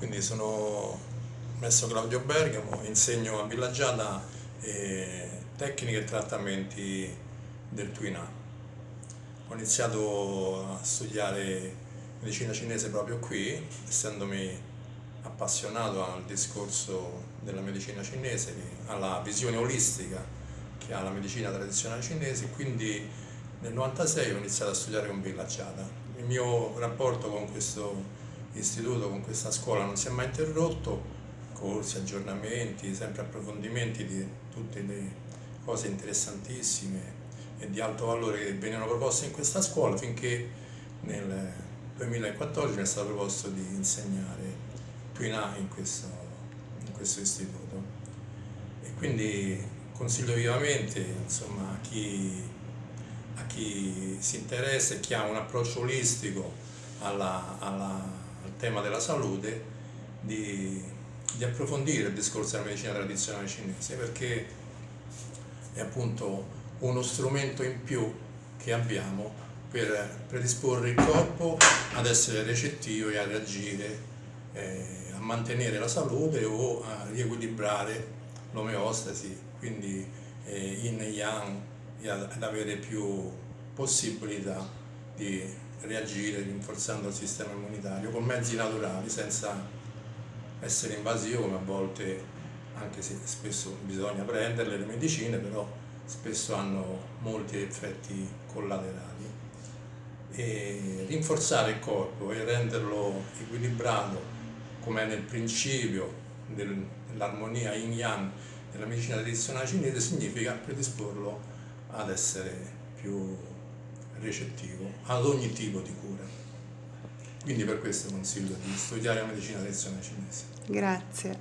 quindi sono messo Claudio Bergamo, insegno a Villagiata eh, tecniche e trattamenti del Twina. Ho iniziato a studiare medicina cinese proprio qui, essendomi appassionato al discorso della medicina cinese, alla visione olistica che ha la medicina tradizionale cinese, quindi nel 96 ho iniziato a studiare con Villacciata. Il mio rapporto con questo istituto, con questa scuola non si è mai interrotto, corsi, aggiornamenti, sempre approfondimenti di tutte le cose interessantissime e di alto valore che venivano proposte in questa scuola finché nel 2014 mi è stato proposto di insegnare Twina in questo, in questo istituto. E quindi consiglio vivamente insomma, a, chi, a chi si interessa e chi ha un approccio olistico alla, alla, al tema della salute di, di approfondire il discorso della medicina tradizionale cinese perché è appunto uno strumento in più che abbiamo per predisporre il corpo ad essere recettivo e a reagire, eh, a mantenere la salute o a riequilibrare l'omeostasi, quindi eh, yin e yang, ad avere più possibilità di reagire rinforzando il sistema immunitario con mezzi naturali senza essere invasivo come a volte anche se spesso bisogna prenderle le medicine però spesso hanno molti effetti collaterali. E rinforzare il corpo e renderlo equilibrato come nel principio dell'armonia yin-yang della medicina tradizionale cinese significa predisporlo ad essere più recettivo ad ogni tipo di cura. Quindi per questo consiglio di studiare la medicina tradizionale cinese. Grazie.